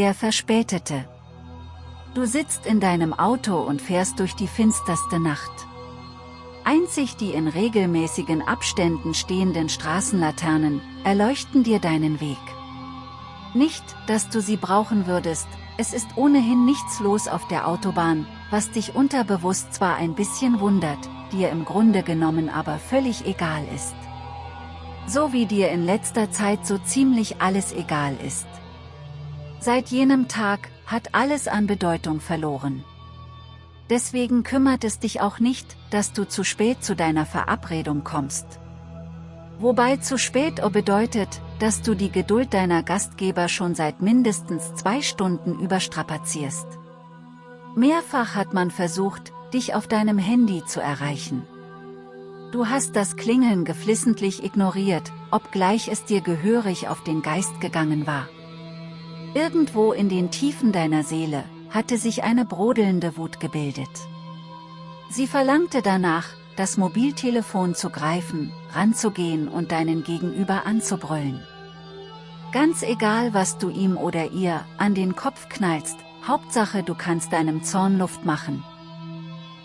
Der Verspätete. Du sitzt in deinem Auto und fährst durch die finsterste Nacht. Einzig die in regelmäßigen Abständen stehenden Straßenlaternen erleuchten dir deinen Weg. Nicht, dass du sie brauchen würdest, es ist ohnehin nichts los auf der Autobahn, was dich unterbewusst zwar ein bisschen wundert, dir im Grunde genommen aber völlig egal ist. So wie dir in letzter Zeit so ziemlich alles egal ist. Seit jenem Tag hat alles an Bedeutung verloren. Deswegen kümmert es dich auch nicht, dass du zu spät zu deiner Verabredung kommst. Wobei zu spät bedeutet, dass du die Geduld deiner Gastgeber schon seit mindestens zwei Stunden überstrapazierst. Mehrfach hat man versucht, dich auf deinem Handy zu erreichen. Du hast das Klingeln geflissentlich ignoriert, obgleich es dir gehörig auf den Geist gegangen war. Irgendwo in den Tiefen deiner Seele, hatte sich eine brodelnde Wut gebildet. Sie verlangte danach, das Mobiltelefon zu greifen, ranzugehen und deinen Gegenüber anzubrüllen. Ganz egal was du ihm oder ihr an den Kopf knallst, Hauptsache du kannst deinem Zorn Luft machen.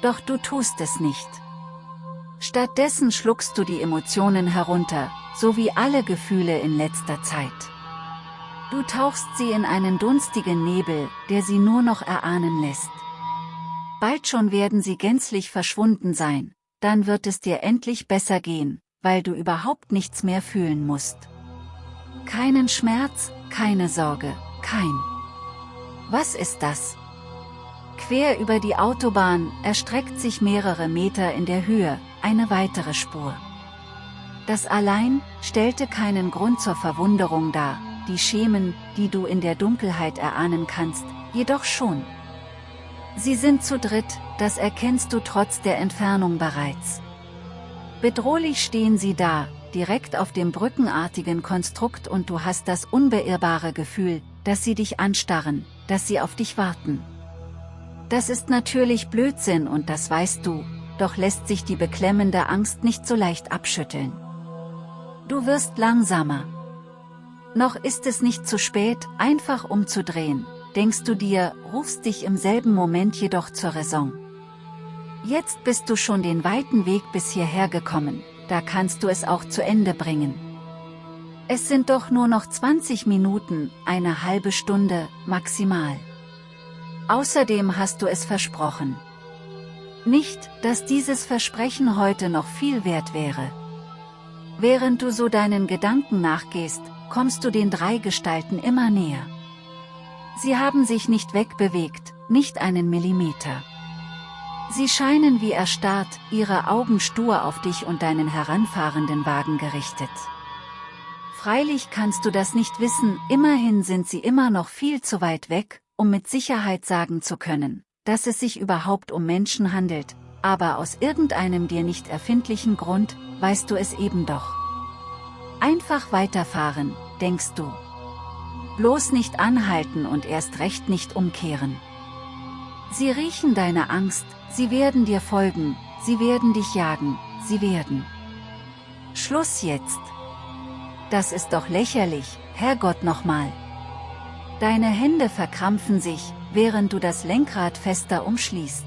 Doch du tust es nicht. Stattdessen schluckst du die Emotionen herunter, so wie alle Gefühle in letzter Zeit. Du tauchst sie in einen dunstigen Nebel, der sie nur noch erahnen lässt. Bald schon werden sie gänzlich verschwunden sein, dann wird es dir endlich besser gehen, weil du überhaupt nichts mehr fühlen musst. Keinen Schmerz, keine Sorge, kein. Was ist das? Quer über die Autobahn erstreckt sich mehrere Meter in der Höhe, eine weitere Spur. Das allein stellte keinen Grund zur Verwunderung dar, die Schemen, die du in der Dunkelheit erahnen kannst, jedoch schon. Sie sind zu dritt, das erkennst du trotz der Entfernung bereits. Bedrohlich stehen sie da, direkt auf dem brückenartigen Konstrukt und du hast das unbeirrbare Gefühl, dass sie dich anstarren, dass sie auf dich warten. Das ist natürlich Blödsinn und das weißt du, doch lässt sich die beklemmende Angst nicht so leicht abschütteln. Du wirst langsamer. Noch ist es nicht zu spät, einfach umzudrehen, denkst du dir, rufst dich im selben Moment jedoch zur Raison. Jetzt bist du schon den weiten Weg bis hierher gekommen, da kannst du es auch zu Ende bringen. Es sind doch nur noch 20 Minuten, eine halbe Stunde, maximal. Außerdem hast du es versprochen. Nicht, dass dieses Versprechen heute noch viel wert wäre. Während du so deinen Gedanken nachgehst, kommst du den drei Gestalten immer näher. Sie haben sich nicht wegbewegt, nicht einen Millimeter. Sie scheinen wie erstarrt, ihre Augen stur auf dich und deinen heranfahrenden Wagen gerichtet. Freilich kannst du das nicht wissen, immerhin sind sie immer noch viel zu weit weg, um mit Sicherheit sagen zu können, dass es sich überhaupt um Menschen handelt, aber aus irgendeinem dir nicht erfindlichen Grund, weißt du es eben doch. Einfach weiterfahren, denkst du. Bloß nicht anhalten und erst recht nicht umkehren. Sie riechen deine Angst, sie werden dir folgen, sie werden dich jagen, sie werden. Schluss jetzt. Das ist doch lächerlich, Herrgott nochmal. Deine Hände verkrampfen sich, während du das Lenkrad fester umschließt.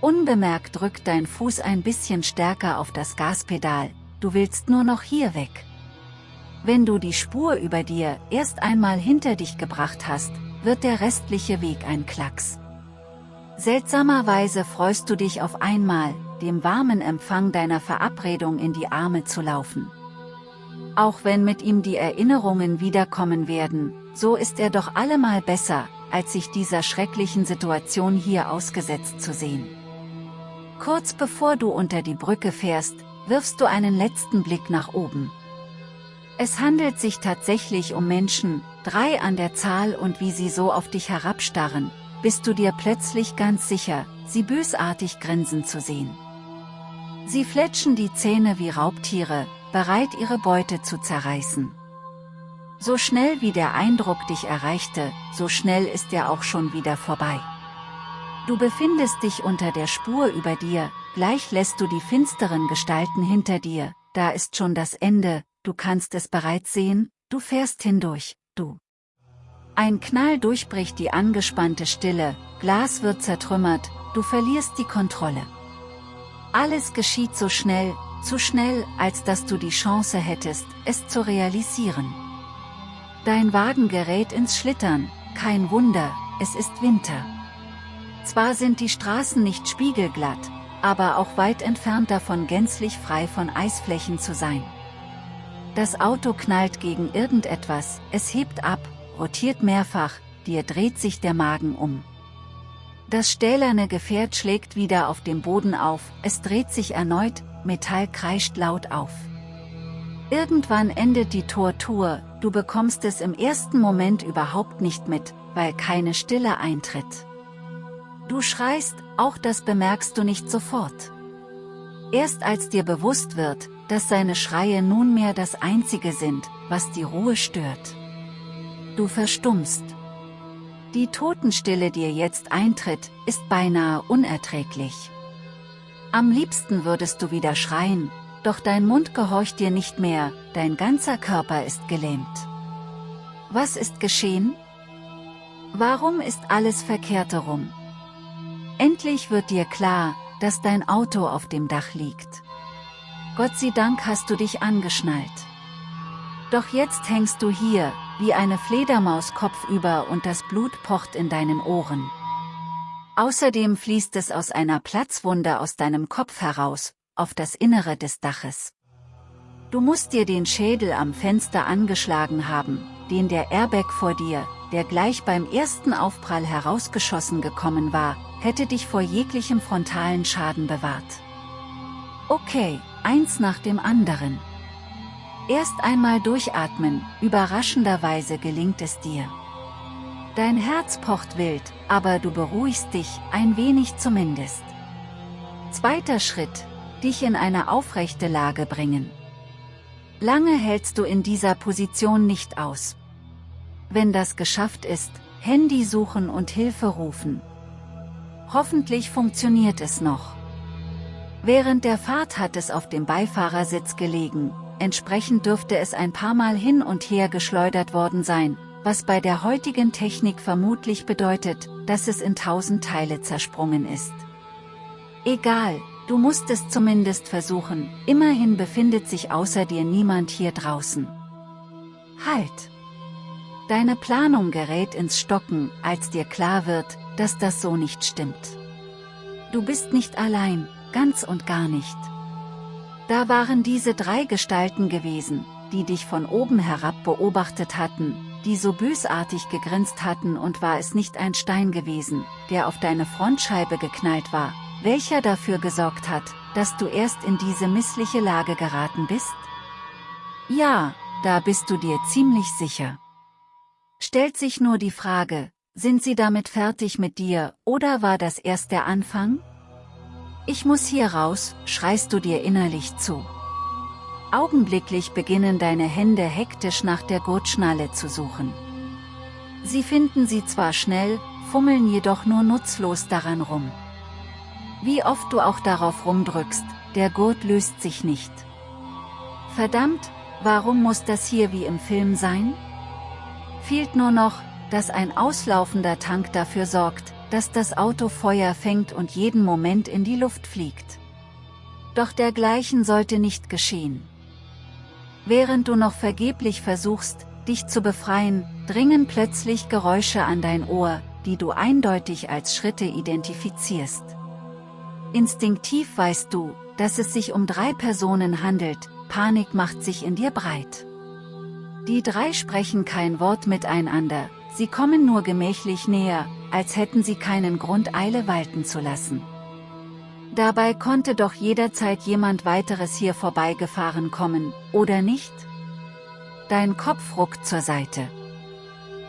Unbemerkt drückt dein Fuß ein bisschen stärker auf das Gaspedal, du willst nur noch hier weg. Wenn du die Spur über dir erst einmal hinter dich gebracht hast, wird der restliche Weg ein Klacks. Seltsamerweise freust du dich auf einmal, dem warmen Empfang deiner Verabredung in die Arme zu laufen. Auch wenn mit ihm die Erinnerungen wiederkommen werden, so ist er doch allemal besser, als sich dieser schrecklichen Situation hier ausgesetzt zu sehen. Kurz bevor du unter die Brücke fährst, wirfst du einen letzten Blick nach oben. Es handelt sich tatsächlich um Menschen, drei an der Zahl und wie sie so auf dich herabstarren, bist du dir plötzlich ganz sicher, sie bösartig grinsen zu sehen. Sie fletschen die Zähne wie Raubtiere, bereit ihre Beute zu zerreißen. So schnell wie der Eindruck dich erreichte, so schnell ist er auch schon wieder vorbei. Du befindest dich unter der Spur über dir, gleich lässt du die finsteren Gestalten hinter dir, da ist schon das Ende, du kannst es bereits sehen, du fährst hindurch, du. Ein Knall durchbricht die angespannte Stille, Glas wird zertrümmert, du verlierst die Kontrolle. Alles geschieht so schnell, zu schnell, als dass du die Chance hättest, es zu realisieren. Dein Wagen gerät ins Schlittern, kein Wunder, es ist Winter. Zwar sind die Straßen nicht spiegelglatt, aber auch weit entfernt davon gänzlich frei von Eisflächen zu sein. Das Auto knallt gegen irgendetwas, es hebt ab, rotiert mehrfach, dir dreht sich der Magen um. Das stählerne Gefährt schlägt wieder auf dem Boden auf, es dreht sich erneut, Metall kreischt laut auf. Irgendwann endet die Tortur, du bekommst es im ersten Moment überhaupt nicht mit, weil keine Stille eintritt. Du schreist, auch das bemerkst du nicht sofort. Erst als dir bewusst wird, dass seine Schreie nunmehr das Einzige sind, was die Ruhe stört. Du verstummst. Die Totenstille dir jetzt eintritt, ist beinahe unerträglich. Am liebsten würdest du wieder schreien, doch dein Mund gehorcht dir nicht mehr, dein ganzer Körper ist gelähmt. Was ist geschehen? Warum ist alles verkehrt herum? Endlich wird dir klar, dass dein Auto auf dem Dach liegt. Gott sei Dank hast du dich angeschnallt. Doch jetzt hängst du hier, wie eine Fledermaus kopfüber und das Blut pocht in deinen Ohren. Außerdem fließt es aus einer Platzwunde aus deinem Kopf heraus, auf das Innere des Daches. Du musst dir den Schädel am Fenster angeschlagen haben, den der Airbag vor dir, der gleich beim ersten Aufprall herausgeschossen gekommen war, hätte dich vor jeglichem frontalen Schaden bewahrt. Okay, eins nach dem anderen. Erst einmal durchatmen, überraschenderweise gelingt es dir. Dein Herz pocht wild, aber du beruhigst dich, ein wenig zumindest. Zweiter Schritt, dich in eine aufrechte Lage bringen. Lange hältst du in dieser Position nicht aus. Wenn das geschafft ist, Handy suchen und Hilfe rufen. Hoffentlich funktioniert es noch. Während der Fahrt hat es auf dem Beifahrersitz gelegen, entsprechend dürfte es ein paar Mal hin und her geschleudert worden sein, was bei der heutigen Technik vermutlich bedeutet, dass es in tausend Teile zersprungen ist. Egal, du musst es zumindest versuchen, immerhin befindet sich außer dir niemand hier draußen. Halt! Deine Planung gerät ins Stocken, als dir klar wird, dass das so nicht stimmt. Du bist nicht allein, ganz und gar nicht. Da waren diese drei Gestalten gewesen, die dich von oben herab beobachtet hatten, die so bösartig gegrinst hatten und war es nicht ein Stein gewesen, der auf deine Frontscheibe geknallt war, welcher dafür gesorgt hat, dass du erst in diese missliche Lage geraten bist? Ja, da bist du dir ziemlich sicher. Stellt sich nur die Frage, sind sie damit fertig mit dir, oder war das erst der Anfang? Ich muss hier raus, schreist du dir innerlich zu. Augenblicklich beginnen deine Hände hektisch nach der Gurtschnalle zu suchen. Sie finden sie zwar schnell, fummeln jedoch nur nutzlos daran rum. Wie oft du auch darauf rumdrückst, der Gurt löst sich nicht. Verdammt, warum muss das hier wie im Film sein? Fehlt nur noch, dass ein auslaufender Tank dafür sorgt, dass das Auto Feuer fängt und jeden Moment in die Luft fliegt. Doch dergleichen sollte nicht geschehen. Während du noch vergeblich versuchst, dich zu befreien, dringen plötzlich Geräusche an dein Ohr, die du eindeutig als Schritte identifizierst. Instinktiv weißt du, dass es sich um drei Personen handelt, Panik macht sich in dir breit. Die drei sprechen kein Wort miteinander, sie kommen nur gemächlich näher, als hätten sie keinen Grund Eile walten zu lassen. Dabei konnte doch jederzeit jemand weiteres hier vorbeigefahren kommen, oder nicht? Dein Kopf ruckt zur Seite.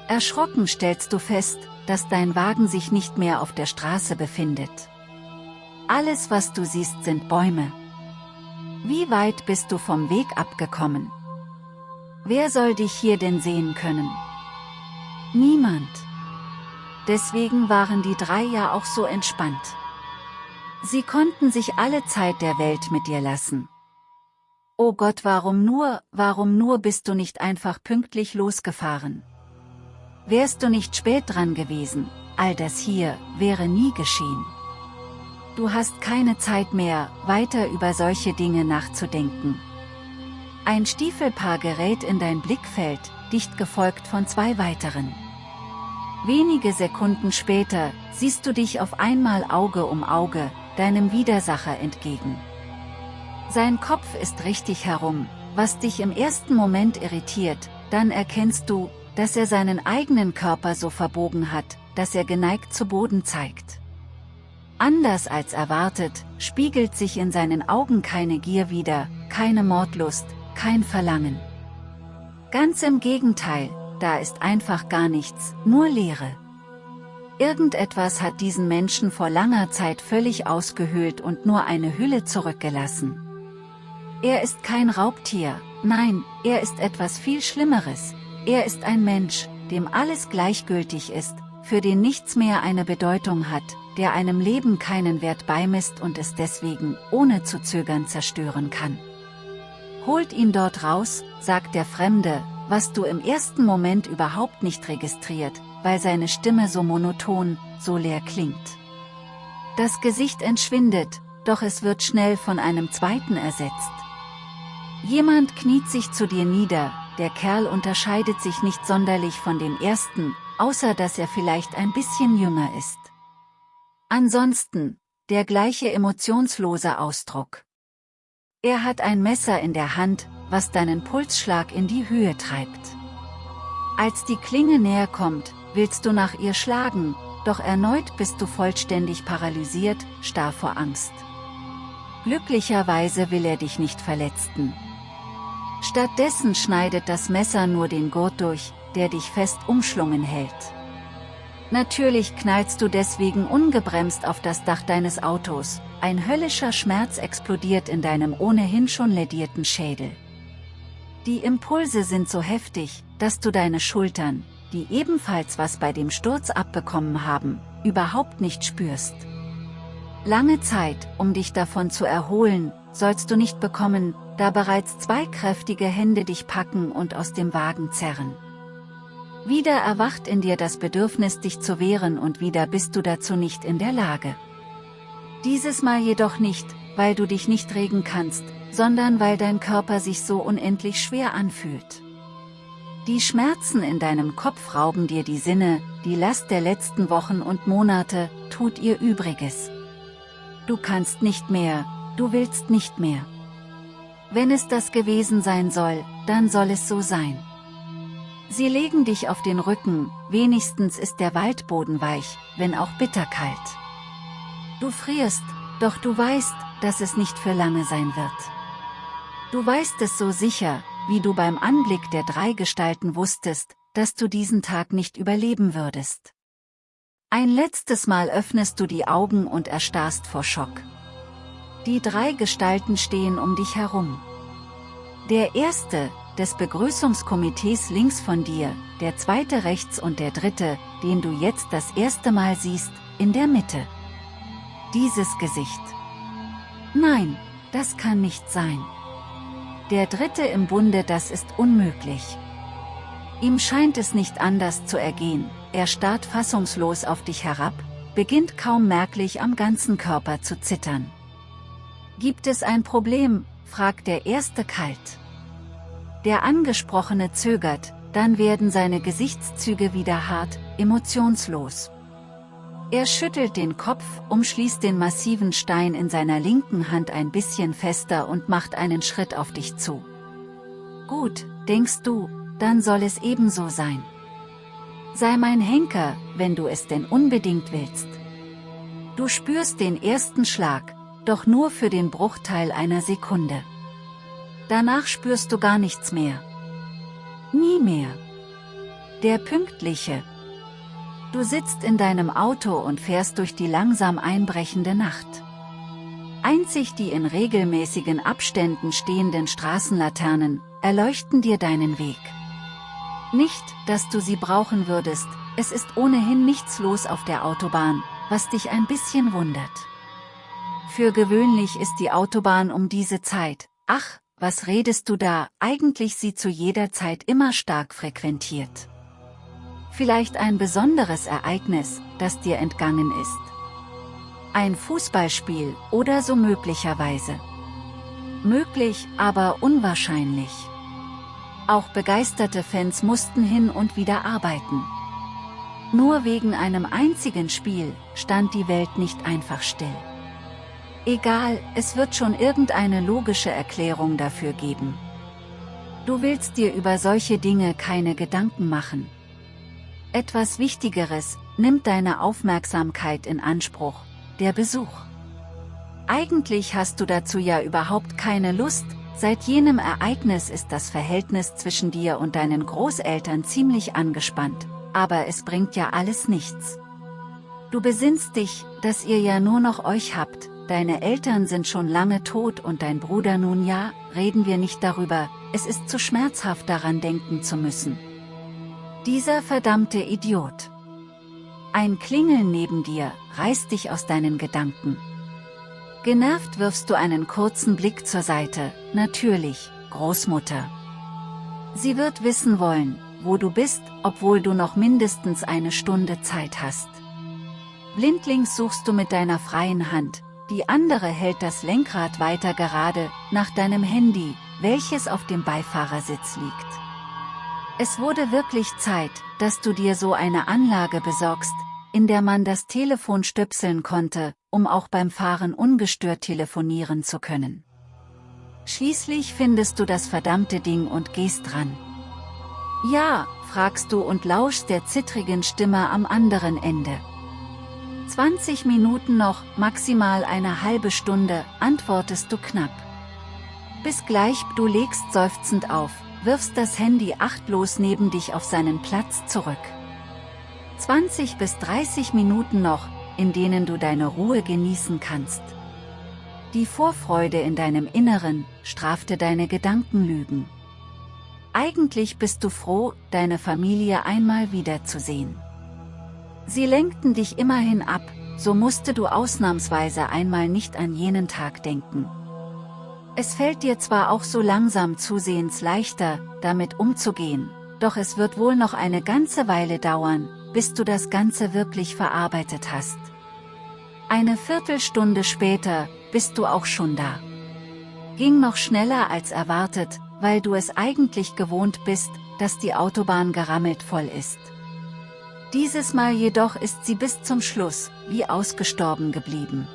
Erschrocken stellst du fest, dass dein Wagen sich nicht mehr auf der Straße befindet. Alles was du siehst sind Bäume. Wie weit bist du vom Weg abgekommen? Wer soll dich hier denn sehen können? Niemand. Deswegen waren die drei ja auch so entspannt. Sie konnten sich alle Zeit der Welt mit dir lassen. Oh Gott warum nur, warum nur bist du nicht einfach pünktlich losgefahren? Wärst du nicht spät dran gewesen, all das hier wäre nie geschehen. Du hast keine Zeit mehr, weiter über solche Dinge nachzudenken. Ein Stiefelpaar gerät in dein Blickfeld, dicht gefolgt von zwei weiteren. Wenige Sekunden später, siehst du dich auf einmal Auge um Auge, deinem Widersacher entgegen. Sein Kopf ist richtig herum, was dich im ersten Moment irritiert, dann erkennst du, dass er seinen eigenen Körper so verbogen hat, dass er geneigt zu Boden zeigt. Anders als erwartet, spiegelt sich in seinen Augen keine Gier wider, keine Mordlust, kein Verlangen. Ganz im Gegenteil, da ist einfach gar nichts, nur Leere. Irgendetwas hat diesen Menschen vor langer Zeit völlig ausgehöhlt und nur eine Hülle zurückgelassen. Er ist kein Raubtier, nein, er ist etwas viel Schlimmeres, er ist ein Mensch, dem alles gleichgültig ist, für den nichts mehr eine Bedeutung hat, der einem Leben keinen Wert beimisst und es deswegen, ohne zu zögern zerstören kann. Holt ihn dort raus, sagt der Fremde, was du im ersten Moment überhaupt nicht registriert, weil seine Stimme so monoton, so leer klingt. Das Gesicht entschwindet, doch es wird schnell von einem zweiten ersetzt. Jemand kniet sich zu dir nieder, der Kerl unterscheidet sich nicht sonderlich von dem ersten, außer dass er vielleicht ein bisschen jünger ist. Ansonsten, der gleiche emotionslose Ausdruck. Er hat ein Messer in der Hand, was deinen Pulsschlag in die Höhe treibt. Als die Klinge näher kommt, willst du nach ihr schlagen, doch erneut bist du vollständig paralysiert, starr vor Angst. Glücklicherweise will er dich nicht verletzen. Stattdessen schneidet das Messer nur den Gurt durch, der dich fest umschlungen hält. Natürlich knallst du deswegen ungebremst auf das Dach deines Autos, ein höllischer Schmerz explodiert in deinem ohnehin schon ledierten Schädel. Die Impulse sind so heftig, dass du deine Schultern, die ebenfalls was bei dem Sturz abbekommen haben, überhaupt nicht spürst. Lange Zeit, um dich davon zu erholen, sollst du nicht bekommen, da bereits zwei kräftige Hände dich packen und aus dem Wagen zerren. Wieder erwacht in dir das Bedürfnis dich zu wehren und wieder bist du dazu nicht in der Lage. Dieses Mal jedoch nicht, weil du dich nicht regen kannst, sondern weil dein Körper sich so unendlich schwer anfühlt. Die Schmerzen in deinem Kopf rauben dir die Sinne, die Last der letzten Wochen und Monate, tut ihr Übriges. Du kannst nicht mehr, du willst nicht mehr. Wenn es das gewesen sein soll, dann soll es so sein. Sie legen dich auf den Rücken, wenigstens ist der Waldboden weich, wenn auch bitterkalt. Du frierst, doch du weißt, dass es nicht für lange sein wird. Du weißt es so sicher, wie du beim Anblick der drei Gestalten wusstest, dass du diesen Tag nicht überleben würdest. Ein letztes Mal öffnest du die Augen und erstarrst vor Schock. Die drei Gestalten stehen um dich herum. Der erste, des Begrüßungskomitees links von dir, der zweite rechts und der dritte, den du jetzt das erste Mal siehst, in der Mitte. Dieses Gesicht. Nein, das kann nicht sein. Der dritte im Bunde das ist unmöglich. Ihm scheint es nicht anders zu ergehen, er starrt fassungslos auf dich herab, beginnt kaum merklich am ganzen Körper zu zittern. Gibt es ein Problem, fragt der Erste kalt. Der Angesprochene zögert, dann werden seine Gesichtszüge wieder hart, emotionslos. Er schüttelt den Kopf, umschließt den massiven Stein in seiner linken Hand ein bisschen fester und macht einen Schritt auf dich zu. Gut, denkst du, dann soll es ebenso sein. Sei mein Henker, wenn du es denn unbedingt willst. Du spürst den ersten Schlag, doch nur für den Bruchteil einer Sekunde. Danach spürst du gar nichts mehr. Nie mehr. Der Pünktliche. Du sitzt in deinem Auto und fährst durch die langsam einbrechende Nacht. Einzig die in regelmäßigen Abständen stehenden Straßenlaternen, erleuchten dir deinen Weg. Nicht, dass du sie brauchen würdest, es ist ohnehin nichts los auf der Autobahn, was dich ein bisschen wundert. Für gewöhnlich ist die Autobahn um diese Zeit, ach, was redest du da, eigentlich sie zu jeder Zeit immer stark frequentiert. Vielleicht ein besonderes Ereignis, das dir entgangen ist. Ein Fußballspiel oder so möglicherweise. Möglich, aber unwahrscheinlich. Auch begeisterte Fans mussten hin und wieder arbeiten. Nur wegen einem einzigen Spiel stand die Welt nicht einfach still. Egal, es wird schon irgendeine logische Erklärung dafür geben. Du willst dir über solche Dinge keine Gedanken machen. Etwas Wichtigeres nimmt deine Aufmerksamkeit in Anspruch, der Besuch. Eigentlich hast du dazu ja überhaupt keine Lust, seit jenem Ereignis ist das Verhältnis zwischen dir und deinen Großeltern ziemlich angespannt, aber es bringt ja alles nichts. Du besinnst dich, dass ihr ja nur noch euch habt, deine Eltern sind schon lange tot und dein Bruder nun ja, reden wir nicht darüber, es ist zu schmerzhaft daran denken zu müssen. Dieser verdammte Idiot. Ein Klingeln neben dir, reißt dich aus deinen Gedanken. Genervt wirfst du einen kurzen Blick zur Seite, natürlich, Großmutter. Sie wird wissen wollen, wo du bist, obwohl du noch mindestens eine Stunde Zeit hast. Blindlings suchst du mit deiner freien Hand, die andere hält das Lenkrad weiter gerade, nach deinem Handy, welches auf dem Beifahrersitz liegt. Es wurde wirklich Zeit, dass du dir so eine Anlage besorgst, in der man das Telefon stöpseln konnte, um auch beim Fahren ungestört telefonieren zu können. Schließlich findest du das verdammte Ding und gehst dran. Ja, fragst du und lauschst der zittrigen Stimme am anderen Ende. 20 Minuten noch, maximal eine halbe Stunde, antwortest du knapp. Bis gleich, du legst seufzend auf, wirfst das Handy achtlos neben dich auf seinen Platz zurück. 20 bis 30 Minuten noch, in denen du deine Ruhe genießen kannst. Die Vorfreude in deinem Inneren strafte deine Gedankenlügen. Eigentlich bist du froh, deine Familie einmal wiederzusehen. Sie lenkten dich immerhin ab, so musste du ausnahmsweise einmal nicht an jenen Tag denken. Es fällt dir zwar auch so langsam zusehends leichter, damit umzugehen, doch es wird wohl noch eine ganze Weile dauern, bis du das Ganze wirklich verarbeitet hast. Eine Viertelstunde später, bist du auch schon da. Ging noch schneller als erwartet, weil du es eigentlich gewohnt bist, dass die Autobahn gerammelt voll ist. Dieses Mal jedoch ist sie bis zum Schluss, wie ausgestorben geblieben.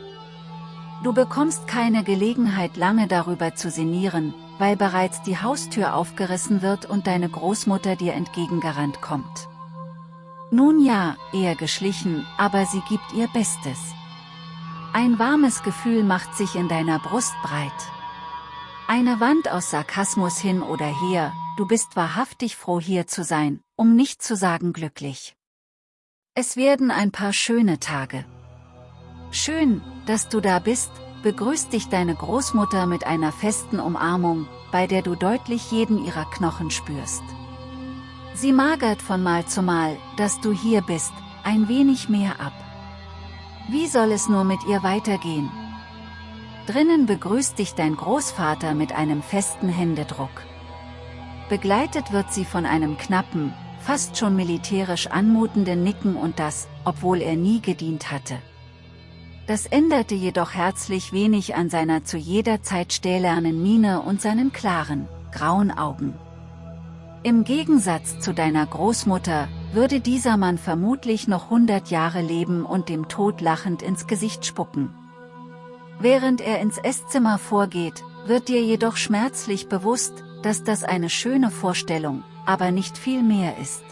Du bekommst keine Gelegenheit lange darüber zu sinnieren, weil bereits die Haustür aufgerissen wird und deine Großmutter dir entgegengerannt kommt. Nun ja, eher geschlichen, aber sie gibt ihr Bestes. Ein warmes Gefühl macht sich in deiner Brust breit. Eine Wand aus Sarkasmus hin oder her, du bist wahrhaftig froh hier zu sein, um nicht zu sagen glücklich. Es werden ein paar schöne Tage. Schön, dass du da bist, begrüßt dich deine Großmutter mit einer festen Umarmung, bei der du deutlich jeden ihrer Knochen spürst. Sie magert von Mal zu Mal, dass du hier bist, ein wenig mehr ab. Wie soll es nur mit ihr weitergehen? Drinnen begrüßt dich dein Großvater mit einem festen Händedruck. Begleitet wird sie von einem knappen, fast schon militärisch anmutenden Nicken und das, obwohl er nie gedient hatte. Das änderte jedoch herzlich wenig an seiner zu jeder Zeit stählernen Miene und seinen klaren, grauen Augen. Im Gegensatz zu deiner Großmutter, würde dieser Mann vermutlich noch hundert Jahre leben und dem Tod lachend ins Gesicht spucken. Während er ins Esszimmer vorgeht, wird dir jedoch schmerzlich bewusst, dass das eine schöne Vorstellung, aber nicht viel mehr ist.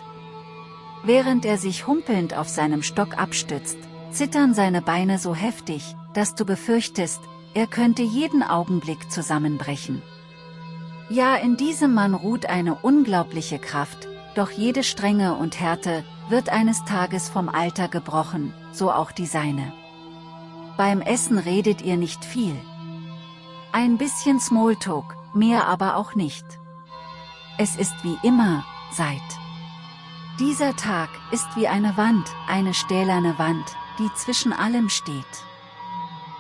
Während er sich humpelnd auf seinem Stock abstützt, zittern seine Beine so heftig, dass du befürchtest, er könnte jeden Augenblick zusammenbrechen. Ja in diesem Mann ruht eine unglaubliche Kraft, doch jede Strenge und Härte, wird eines Tages vom Alter gebrochen, so auch die seine. Beim Essen redet ihr nicht viel. Ein bisschen Smalltalk, mehr aber auch nicht. Es ist wie immer, seit. Dieser Tag ist wie eine Wand, eine stählerne Wand, die zwischen allem steht.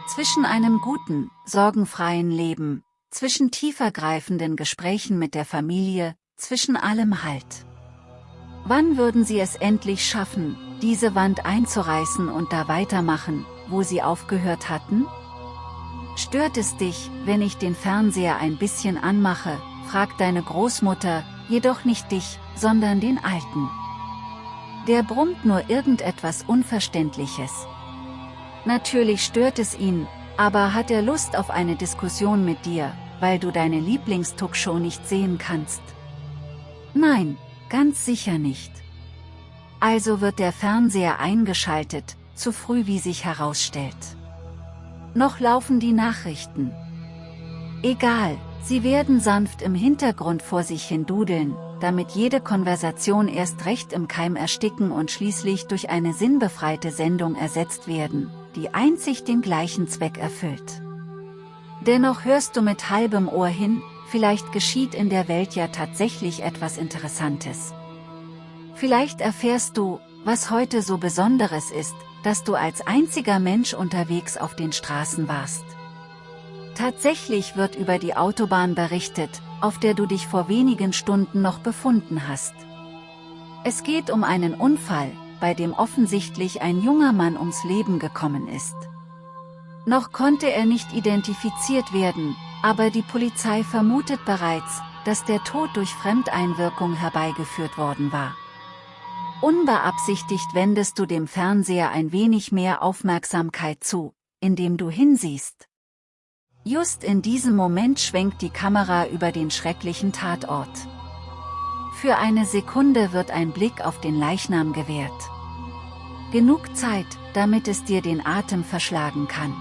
Zwischen einem guten, sorgenfreien Leben, zwischen tiefergreifenden Gesprächen mit der Familie, zwischen allem Halt. Wann würden sie es endlich schaffen, diese Wand einzureißen und da weitermachen, wo sie aufgehört hatten? Stört es dich, wenn ich den Fernseher ein bisschen anmache, fragt deine Großmutter, jedoch nicht dich, sondern den Alten. Der brummt nur irgendetwas Unverständliches. Natürlich stört es ihn, aber hat er Lust auf eine Diskussion mit dir, weil du deine Lieblingstuckshow nicht sehen kannst? Nein, ganz sicher nicht. Also wird der Fernseher eingeschaltet, zu früh wie sich herausstellt. Noch laufen die Nachrichten. Egal, sie werden sanft im Hintergrund vor sich hin dudeln, damit jede Konversation erst recht im Keim ersticken und schließlich durch eine sinnbefreite Sendung ersetzt werden, die einzig den gleichen Zweck erfüllt. Dennoch hörst du mit halbem Ohr hin, vielleicht geschieht in der Welt ja tatsächlich etwas Interessantes. Vielleicht erfährst du, was heute so Besonderes ist, dass du als einziger Mensch unterwegs auf den Straßen warst. Tatsächlich wird über die Autobahn berichtet, auf der du dich vor wenigen Stunden noch befunden hast. Es geht um einen Unfall, bei dem offensichtlich ein junger Mann ums Leben gekommen ist. Noch konnte er nicht identifiziert werden, aber die Polizei vermutet bereits, dass der Tod durch Fremdeinwirkung herbeigeführt worden war. Unbeabsichtigt wendest du dem Fernseher ein wenig mehr Aufmerksamkeit zu, indem du hinsiehst. Just in diesem Moment schwenkt die Kamera über den schrecklichen Tatort. Für eine Sekunde wird ein Blick auf den Leichnam gewährt. Genug Zeit, damit es dir den Atem verschlagen kann.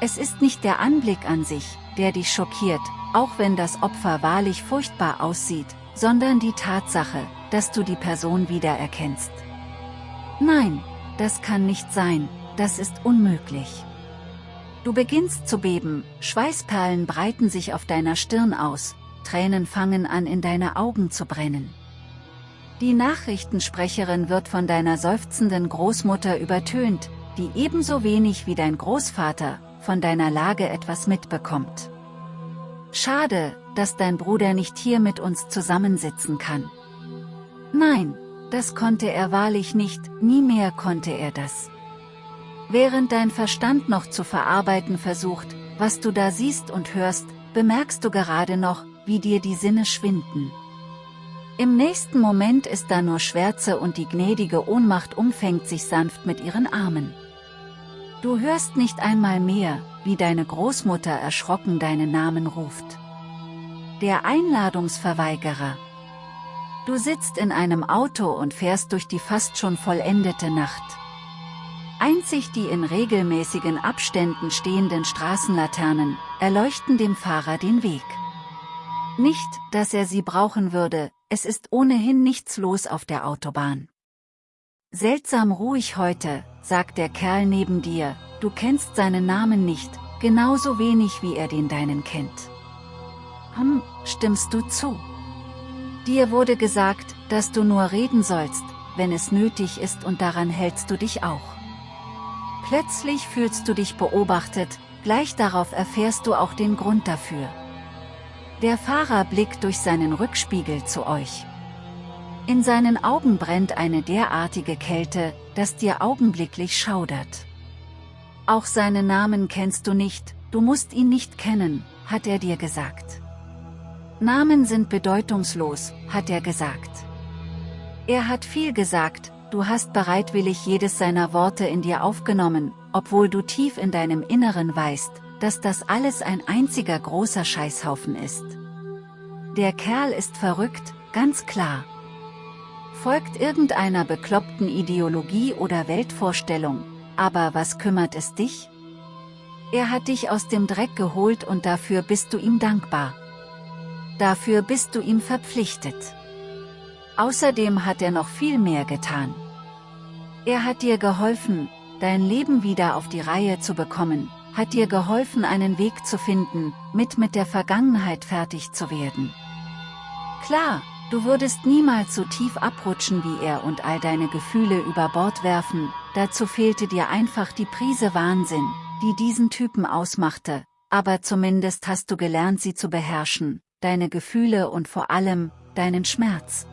Es ist nicht der Anblick an sich, der dich schockiert, auch wenn das Opfer wahrlich furchtbar aussieht, sondern die Tatsache, dass du die Person wiedererkennst. Nein, das kann nicht sein, das ist unmöglich. Du beginnst zu beben, Schweißperlen breiten sich auf deiner Stirn aus, Tränen fangen an in deine Augen zu brennen. Die Nachrichtensprecherin wird von deiner seufzenden Großmutter übertönt, die ebenso wenig wie dein Großvater, von deiner Lage etwas mitbekommt. Schade, dass dein Bruder nicht hier mit uns zusammensitzen kann. Nein, das konnte er wahrlich nicht, nie mehr konnte er das. Während dein Verstand noch zu verarbeiten versucht, was du da siehst und hörst, bemerkst du gerade noch, wie dir die Sinne schwinden. Im nächsten Moment ist da nur Schwärze und die gnädige Ohnmacht umfängt sich sanft mit ihren Armen. Du hörst nicht einmal mehr, wie deine Großmutter erschrocken deinen Namen ruft. Der Einladungsverweigerer. Du sitzt in einem Auto und fährst durch die fast schon vollendete Nacht. Einzig die in regelmäßigen Abständen stehenden Straßenlaternen, erleuchten dem Fahrer den Weg. Nicht, dass er sie brauchen würde, es ist ohnehin nichts los auf der Autobahn. Seltsam ruhig heute, sagt der Kerl neben dir, du kennst seinen Namen nicht, genauso wenig wie er den deinen kennt. Hm, stimmst du zu? Dir wurde gesagt, dass du nur reden sollst, wenn es nötig ist und daran hältst du dich auch. Plötzlich fühlst du dich beobachtet, gleich darauf erfährst du auch den Grund dafür. Der Fahrer blickt durch seinen Rückspiegel zu euch. In seinen Augen brennt eine derartige Kälte, dass dir augenblicklich schaudert. Auch seinen Namen kennst du nicht, du musst ihn nicht kennen, hat er dir gesagt. Namen sind bedeutungslos, hat er gesagt. Er hat viel gesagt, du hast bereitwillig jedes seiner Worte in dir aufgenommen, obwohl du tief in deinem Inneren weißt, dass das alles ein einziger großer Scheißhaufen ist. Der Kerl ist verrückt, ganz klar. Folgt irgendeiner bekloppten Ideologie oder Weltvorstellung, aber was kümmert es dich? Er hat dich aus dem Dreck geholt und dafür bist du ihm dankbar. Dafür bist du ihm verpflichtet. Außerdem hat er noch viel mehr getan. Er hat dir geholfen, dein Leben wieder auf die Reihe zu bekommen, hat dir geholfen einen Weg zu finden, mit mit der Vergangenheit fertig zu werden. Klar, du würdest niemals so tief abrutschen wie er und all deine Gefühle über Bord werfen, dazu fehlte dir einfach die Prise Wahnsinn, die diesen Typen ausmachte, aber zumindest hast du gelernt sie zu beherrschen, deine Gefühle und vor allem, deinen Schmerz.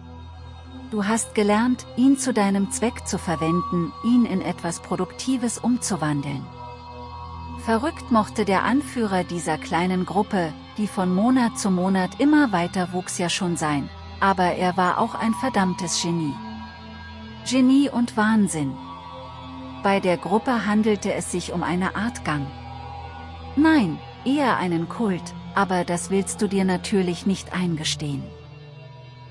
Du hast gelernt, ihn zu deinem Zweck zu verwenden, ihn in etwas Produktives umzuwandeln. Verrückt mochte der Anführer dieser kleinen Gruppe, die von Monat zu Monat immer weiter wuchs ja schon sein, aber er war auch ein verdammtes Genie. Genie und Wahnsinn. Bei der Gruppe handelte es sich um eine Art Gang. Nein, eher einen Kult, aber das willst du dir natürlich nicht eingestehen.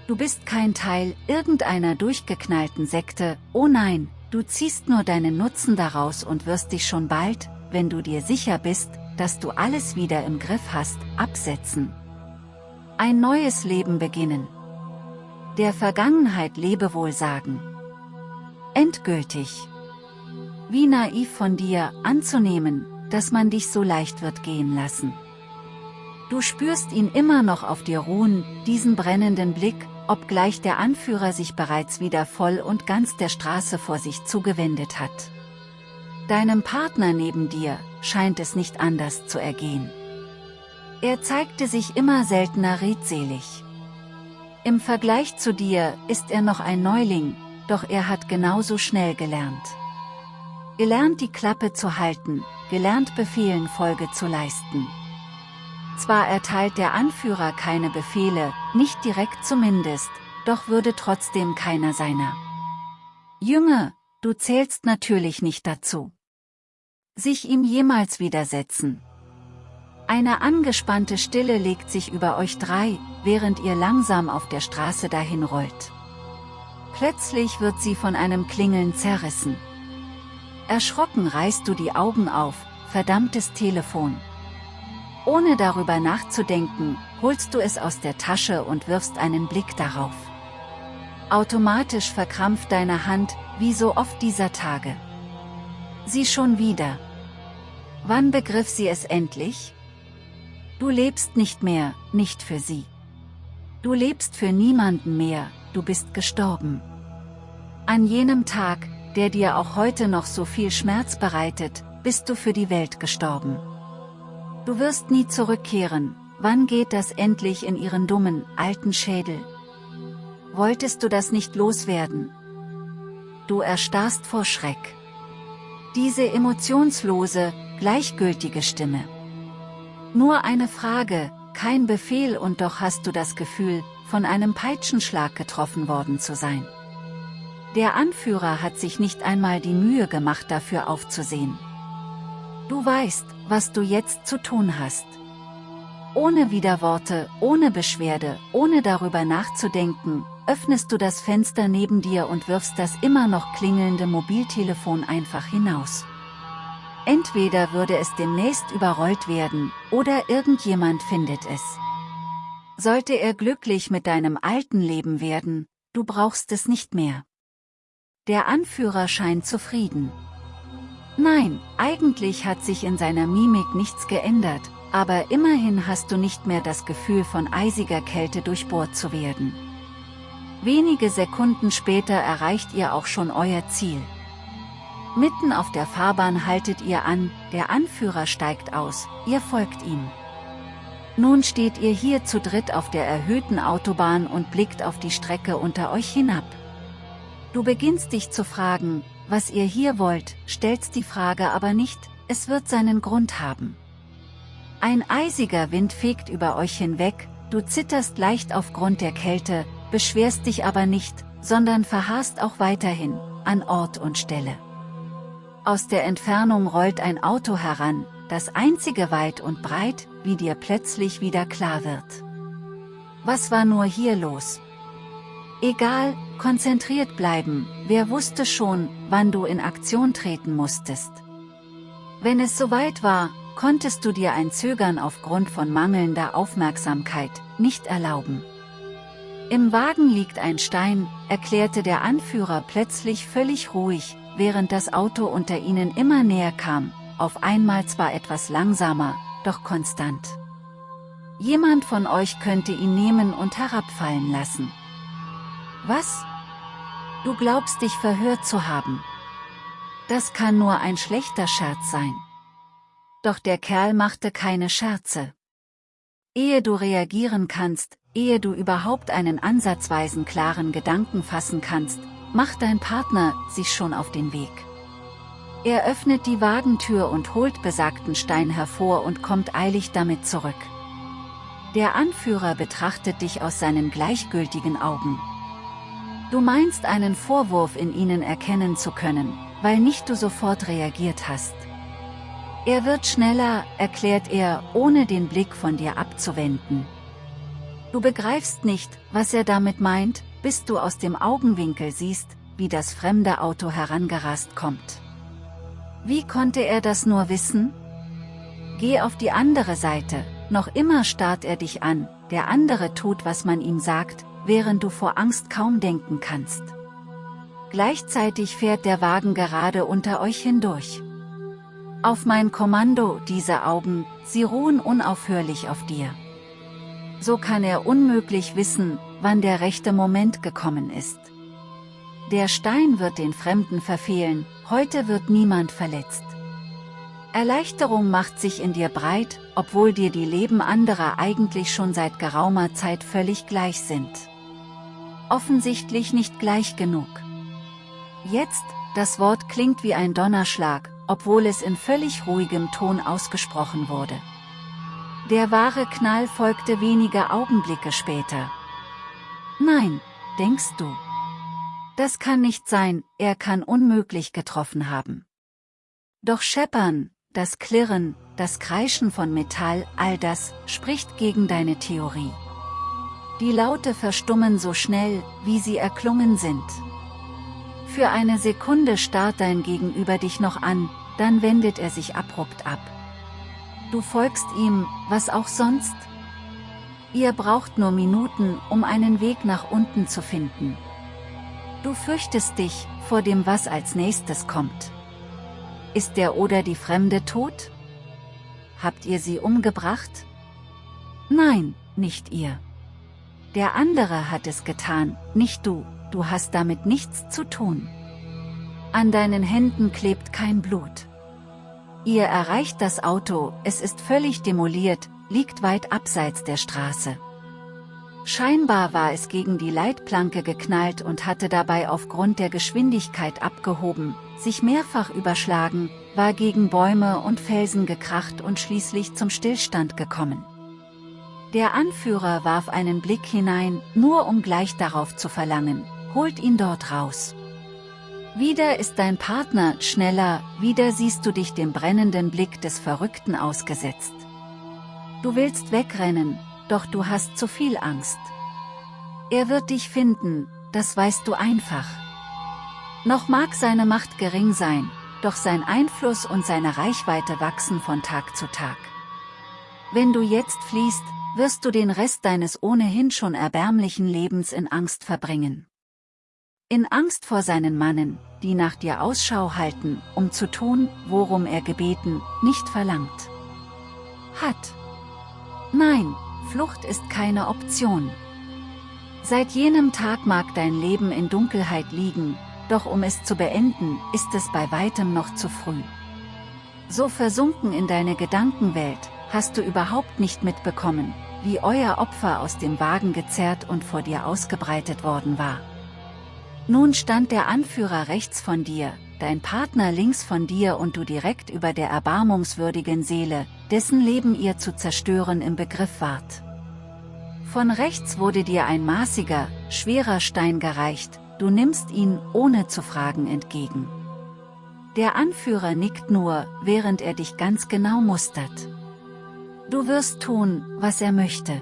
Du bist kein Teil irgendeiner durchgeknallten Sekte, oh nein, du ziehst nur deinen Nutzen daraus und wirst dich schon bald, wenn du dir sicher bist, dass du alles wieder im Griff hast, absetzen. Ein neues Leben beginnen. Der Vergangenheit Lebewohl sagen. Endgültig. Wie naiv von dir, anzunehmen, dass man dich so leicht wird gehen lassen. Du spürst ihn immer noch auf dir ruhen, diesen brennenden Blick, obgleich der Anführer sich bereits wieder voll und ganz der Straße vor sich zugewendet hat. Deinem Partner neben dir, scheint es nicht anders zu ergehen. Er zeigte sich immer seltener redselig. Im Vergleich zu dir, ist er noch ein Neuling, doch er hat genauso schnell gelernt. Gelernt die Klappe zu halten, gelernt Befehlen Folge zu leisten. Zwar erteilt der Anführer keine Befehle, nicht direkt zumindest, doch würde trotzdem keiner seiner. Jünger, du zählst natürlich nicht dazu. Sich ihm jemals widersetzen. Eine angespannte Stille legt sich über euch drei, während ihr langsam auf der Straße dahin rollt. Plötzlich wird sie von einem Klingeln zerrissen. Erschrocken reißt du die Augen auf, verdammtes Telefon. Ohne darüber nachzudenken, holst du es aus der Tasche und wirfst einen Blick darauf. Automatisch verkrampft deine Hand, wie so oft dieser Tage. Sie schon wieder. Wann begriff sie es endlich? Du lebst nicht mehr, nicht für sie. Du lebst für niemanden mehr, du bist gestorben. An jenem Tag, der dir auch heute noch so viel Schmerz bereitet, bist du für die Welt gestorben. Du wirst nie zurückkehren, wann geht das endlich in ihren dummen, alten Schädel? Wolltest du das nicht loswerden? Du erstarrst vor Schreck. Diese emotionslose, gleichgültige Stimme. Nur eine Frage, kein Befehl und doch hast du das Gefühl, von einem Peitschenschlag getroffen worden zu sein. Der Anführer hat sich nicht einmal die Mühe gemacht dafür aufzusehen. Du weißt, was du jetzt zu tun hast. Ohne Widerworte, ohne Beschwerde, ohne darüber nachzudenken, öffnest du das Fenster neben dir und wirfst das immer noch klingelnde Mobiltelefon einfach hinaus. Entweder würde es demnächst überrollt werden, oder irgendjemand findet es. Sollte er glücklich mit deinem alten Leben werden, du brauchst es nicht mehr. Der Anführer scheint zufrieden. Nein, eigentlich hat sich in seiner Mimik nichts geändert, aber immerhin hast du nicht mehr das Gefühl von eisiger Kälte durchbohrt zu werden. Wenige Sekunden später erreicht ihr auch schon euer Ziel. Mitten auf der Fahrbahn haltet ihr an, der Anführer steigt aus, ihr folgt ihm. Nun steht ihr hier zu dritt auf der erhöhten Autobahn und blickt auf die Strecke unter euch hinab. Du beginnst dich zu fragen, was ihr hier wollt, stellst die Frage aber nicht, es wird seinen Grund haben. Ein eisiger Wind fegt über euch hinweg, du zitterst leicht aufgrund der Kälte, beschwerst dich aber nicht, sondern verharrst auch weiterhin, an Ort und Stelle. Aus der Entfernung rollt ein Auto heran, das einzige weit und breit, wie dir plötzlich wieder klar wird. Was war nur hier los? Egal, konzentriert bleiben, wer wusste schon, wann du in Aktion treten musstest. Wenn es soweit war, konntest du dir ein Zögern aufgrund von mangelnder Aufmerksamkeit nicht erlauben. Im Wagen liegt ein Stein, erklärte der Anführer plötzlich völlig ruhig, während das Auto unter ihnen immer näher kam, auf einmal zwar etwas langsamer, doch konstant. Jemand von euch könnte ihn nehmen und herabfallen lassen. Was? Du glaubst dich verhört zu haben. Das kann nur ein schlechter Scherz sein. Doch der Kerl machte keine Scherze. Ehe du reagieren kannst, ehe du überhaupt einen ansatzweisen klaren Gedanken fassen kannst, macht dein Partner sich schon auf den Weg. Er öffnet die Wagentür und holt besagten Stein hervor und kommt eilig damit zurück. Der Anführer betrachtet dich aus seinen gleichgültigen Augen. Du meinst einen Vorwurf in ihnen erkennen zu können, weil nicht du sofort reagiert hast. Er wird schneller, erklärt er, ohne den Blick von dir abzuwenden. Du begreifst nicht, was er damit meint, bis du aus dem Augenwinkel siehst, wie das fremde Auto herangerast kommt. Wie konnte er das nur wissen? Geh auf die andere Seite, noch immer starrt er dich an, der andere tut was man ihm sagt, während du vor Angst kaum denken kannst. Gleichzeitig fährt der Wagen gerade unter euch hindurch. Auf mein Kommando, diese Augen, sie ruhen unaufhörlich auf dir. So kann er unmöglich wissen, wann der rechte Moment gekommen ist. Der Stein wird den Fremden verfehlen, heute wird niemand verletzt. Erleichterung macht sich in dir breit, obwohl dir die Leben anderer eigentlich schon seit geraumer Zeit völlig gleich sind. Offensichtlich nicht gleich genug. Jetzt, das Wort klingt wie ein Donnerschlag, obwohl es in völlig ruhigem Ton ausgesprochen wurde. Der wahre Knall folgte wenige Augenblicke später. Nein, denkst du. Das kann nicht sein, er kann unmöglich getroffen haben. Doch Scheppern, das Klirren, das Kreischen von Metall, all das, spricht gegen deine Theorie. Die Laute verstummen so schnell, wie sie erklungen sind. Für eine Sekunde starrt dein Gegenüber dich noch an, dann wendet er sich abrupt ab. Du folgst ihm, was auch sonst? Ihr braucht nur Minuten, um einen Weg nach unten zu finden. Du fürchtest dich, vor dem was als nächstes kommt. Ist der oder die Fremde tot? Habt ihr sie umgebracht? Nein, nicht ihr. Der andere hat es getan, nicht du, du hast damit nichts zu tun. An deinen Händen klebt kein Blut. Ihr erreicht das Auto, es ist völlig demoliert, liegt weit abseits der Straße. Scheinbar war es gegen die Leitplanke geknallt und hatte dabei aufgrund der Geschwindigkeit abgehoben, sich mehrfach überschlagen, war gegen Bäume und Felsen gekracht und schließlich zum Stillstand gekommen. Der Anführer warf einen Blick hinein, nur um gleich darauf zu verlangen, holt ihn dort raus. Wieder ist dein Partner schneller, wieder siehst du dich dem brennenden Blick des Verrückten ausgesetzt. Du willst wegrennen, doch du hast zu viel Angst. Er wird dich finden, das weißt du einfach. Noch mag seine Macht gering sein, doch sein Einfluss und seine Reichweite wachsen von Tag zu Tag. Wenn du jetzt fliehst, wirst du den Rest deines ohnehin schon erbärmlichen Lebens in Angst verbringen. In Angst vor seinen Mannen, die nach dir Ausschau halten, um zu tun, worum er gebeten, nicht verlangt. Hat. Nein, Flucht ist keine Option. Seit jenem Tag mag dein Leben in Dunkelheit liegen, doch um es zu beenden, ist es bei weitem noch zu früh. So versunken in deine Gedankenwelt, hast du überhaupt nicht mitbekommen, wie euer Opfer aus dem Wagen gezerrt und vor dir ausgebreitet worden war. Nun stand der Anführer rechts von dir, dein Partner links von dir und du direkt über der erbarmungswürdigen Seele, dessen Leben ihr zu zerstören im Begriff wart. Von rechts wurde dir ein maßiger, schwerer Stein gereicht, du nimmst ihn, ohne zu fragen, entgegen. Der Anführer nickt nur, während er dich ganz genau mustert. Du wirst tun, was er möchte.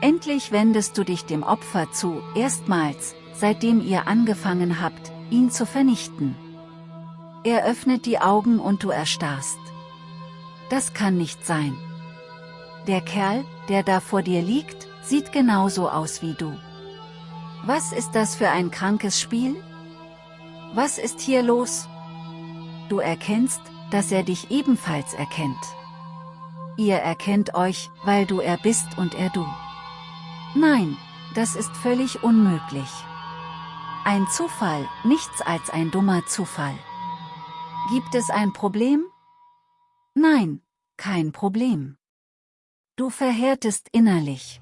Endlich wendest du dich dem Opfer zu, erstmals, seitdem ihr angefangen habt, ihn zu vernichten. Er öffnet die Augen und du erstarrst. Das kann nicht sein. Der Kerl, der da vor dir liegt, sieht genauso aus wie du. Was ist das für ein krankes Spiel? Was ist hier los? Du erkennst, dass er dich ebenfalls erkennt. Ihr erkennt euch, weil du er bist und er du. Nein, das ist völlig unmöglich. Ein Zufall, nichts als ein dummer Zufall. Gibt es ein Problem? Nein, kein Problem. Du verhärtest innerlich.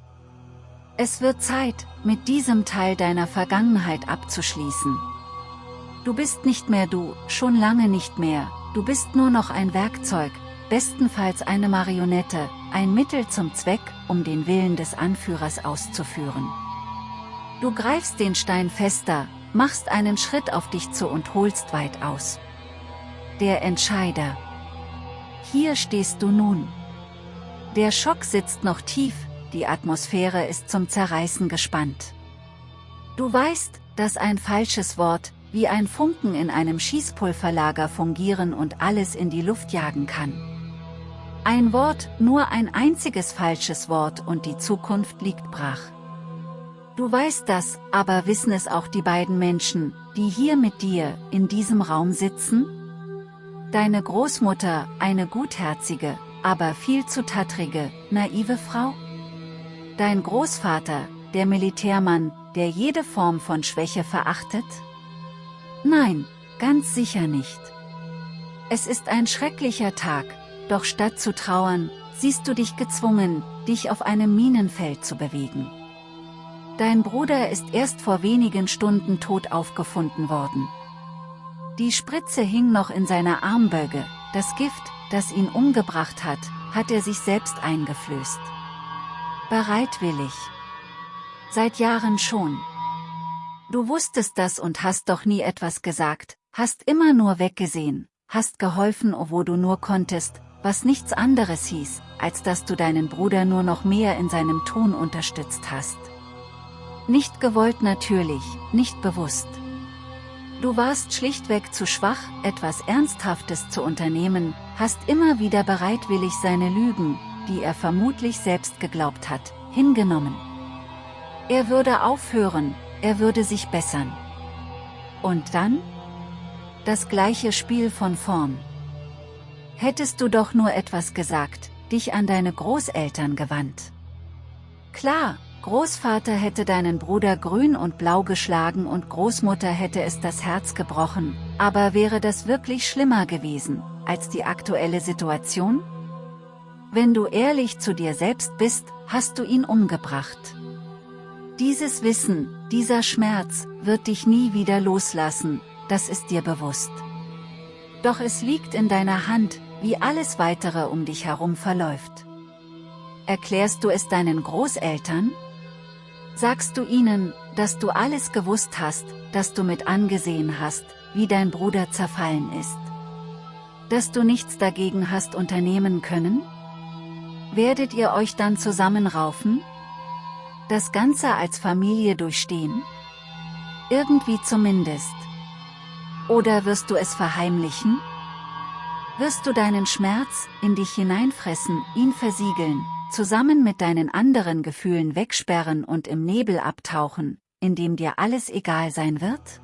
Es wird Zeit, mit diesem Teil deiner Vergangenheit abzuschließen. Du bist nicht mehr du, schon lange nicht mehr, du bist nur noch ein Werkzeug, bestenfalls eine Marionette, ein Mittel zum Zweck, um den Willen des Anführers auszuführen. Du greifst den Stein fester, machst einen Schritt auf dich zu und holst weit aus. Der Entscheider. Hier stehst du nun. Der Schock sitzt noch tief, die Atmosphäre ist zum Zerreißen gespannt. Du weißt, dass ein falsches Wort, wie ein Funken in einem Schießpulverlager fungieren und alles in die Luft jagen kann. Ein Wort, nur ein einziges falsches Wort und die Zukunft liegt brach. Du weißt das, aber wissen es auch die beiden Menschen, die hier mit dir, in diesem Raum sitzen? Deine Großmutter, eine gutherzige, aber viel zu tattrige, naive Frau? Dein Großvater, der Militärmann, der jede Form von Schwäche verachtet? Nein, ganz sicher nicht. Es ist ein schrecklicher Tag, doch statt zu trauern, siehst du dich gezwungen, dich auf einem Minenfeld zu bewegen. Dein Bruder ist erst vor wenigen Stunden tot aufgefunden worden. Die Spritze hing noch in seiner Armböge, das Gift, das ihn umgebracht hat, hat er sich selbst eingeflößt. Bereitwillig. Seit Jahren schon. Du wusstest das und hast doch nie etwas gesagt, hast immer nur weggesehen, hast geholfen, wo du nur konntest, was nichts anderes hieß, als dass du deinen Bruder nur noch mehr in seinem Ton unterstützt hast. Nicht gewollt natürlich, nicht bewusst. Du warst schlichtweg zu schwach, etwas Ernsthaftes zu unternehmen, hast immer wieder bereitwillig seine Lügen, die er vermutlich selbst geglaubt hat, hingenommen. Er würde aufhören, er würde sich bessern. Und dann? Das gleiche Spiel von vorn. Hättest du doch nur etwas gesagt, dich an deine Großeltern gewandt. Klar, Großvater hätte deinen Bruder grün und blau geschlagen und Großmutter hätte es das Herz gebrochen, aber wäre das wirklich schlimmer gewesen, als die aktuelle Situation? Wenn du ehrlich zu dir selbst bist, hast du ihn umgebracht. Dieses Wissen, dieser Schmerz, wird dich nie wieder loslassen, das ist dir bewusst. Doch es liegt in deiner Hand, wie alles weitere um dich herum verläuft. Erklärst du es deinen Großeltern? Sagst du ihnen, dass du alles gewusst hast, dass du mit angesehen hast, wie dein Bruder zerfallen ist? Dass du nichts dagegen hast unternehmen können? Werdet ihr euch dann zusammenraufen? Das Ganze als Familie durchstehen? Irgendwie zumindest. Oder wirst du es verheimlichen? Wirst du deinen Schmerz in dich hineinfressen, ihn versiegeln, zusammen mit deinen anderen Gefühlen wegsperren und im Nebel abtauchen, in dem dir alles egal sein wird?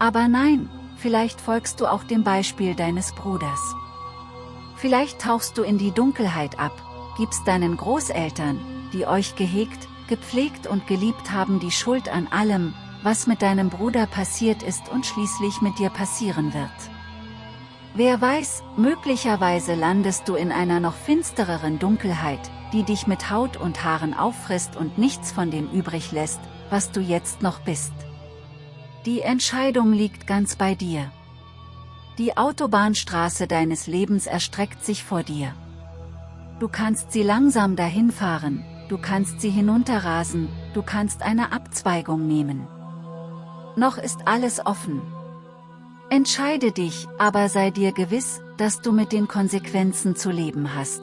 Aber nein, vielleicht folgst du auch dem Beispiel deines Bruders. Vielleicht tauchst du in die Dunkelheit ab, gibst deinen Großeltern, die euch gehegt, gepflegt und geliebt haben die Schuld an allem, was mit deinem Bruder passiert ist und schließlich mit dir passieren wird. Wer weiß, möglicherweise landest du in einer noch finstereren Dunkelheit, die dich mit Haut und Haaren auffrisst und nichts von dem übrig lässt, was du jetzt noch bist. Die Entscheidung liegt ganz bei dir. Die Autobahnstraße deines Lebens erstreckt sich vor dir. Du kannst sie langsam dahin fahren, du kannst sie hinunterrasen, du kannst eine Abzweigung nehmen. Noch ist alles offen, Entscheide dich, aber sei dir gewiss, dass du mit den Konsequenzen zu leben hast.